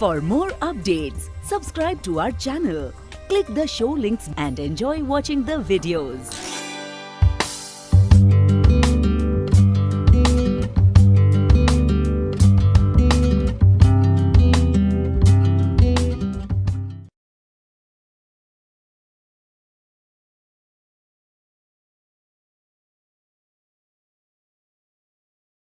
For more updates, subscribe to our channel, click the show links and enjoy watching the videos.